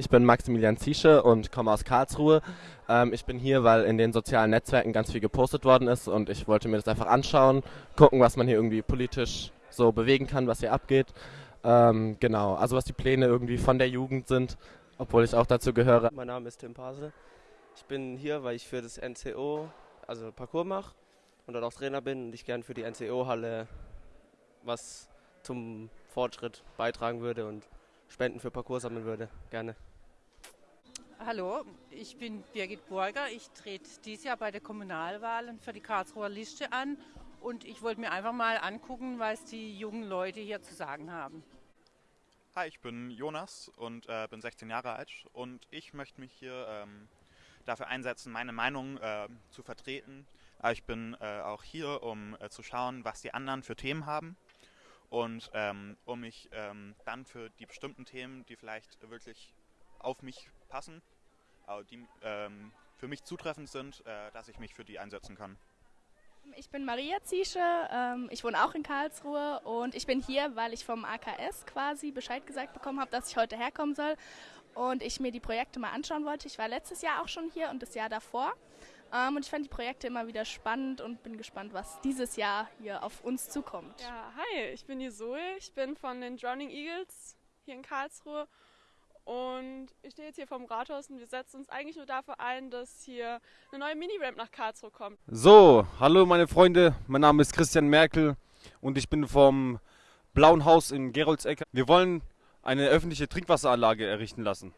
Ich bin Maximilian Ziesche und komme aus Karlsruhe. Ähm, ich bin hier, weil in den sozialen Netzwerken ganz viel gepostet worden ist und ich wollte mir das einfach anschauen, gucken, was man hier irgendwie politisch so bewegen kann, was hier abgeht. Ähm, genau, also was die Pläne irgendwie von der Jugend sind, obwohl ich auch dazu gehöre. Mein Name ist Tim Pasel. Ich bin hier, weil ich für das NCO, also Parcours mache und dort auch Trainer bin und ich gern für die NCO-Halle was zum Fortschritt beitragen würde und Spenden für Parcours sammeln würde. Gerne. Hallo, ich bin Birgit Burger. Ich trete dieses Jahr bei der Kommunalwahlen für die Karlsruher Liste an und ich wollte mir einfach mal angucken, was die jungen Leute hier zu sagen haben. Hi, ich bin Jonas und äh, bin 16 Jahre alt und ich möchte mich hier ähm, dafür einsetzen, meine Meinung äh, zu vertreten. Aber ich bin äh, auch hier, um äh, zu schauen, was die anderen für Themen haben und ähm, um mich ähm, dann für die bestimmten Themen, die vielleicht wirklich auf mich passen, die ähm, für mich zutreffend sind, äh, dass ich mich für die einsetzen kann. Ich bin Maria Ziesche, ähm, ich wohne auch in Karlsruhe und ich bin hier, weil ich vom AKS quasi Bescheid gesagt bekommen habe, dass ich heute herkommen soll und ich mir die Projekte mal anschauen wollte. Ich war letztes Jahr auch schon hier und das Jahr davor ähm, und ich fand die Projekte immer wieder spannend und bin gespannt, was dieses Jahr hier auf uns zukommt. Ja, hi, ich bin die Zoe, ich bin von den Drowning Eagles hier in Karlsruhe und ich stehe jetzt hier vom Rathaus und wir setzen uns eigentlich nur dafür ein, dass hier eine neue Mini-Ramp nach Karlsruhe kommt. So, hallo meine Freunde, mein Name ist Christian Merkel und ich bin vom Blauen Haus in Geroldseck. Wir wollen eine öffentliche Trinkwasseranlage errichten lassen.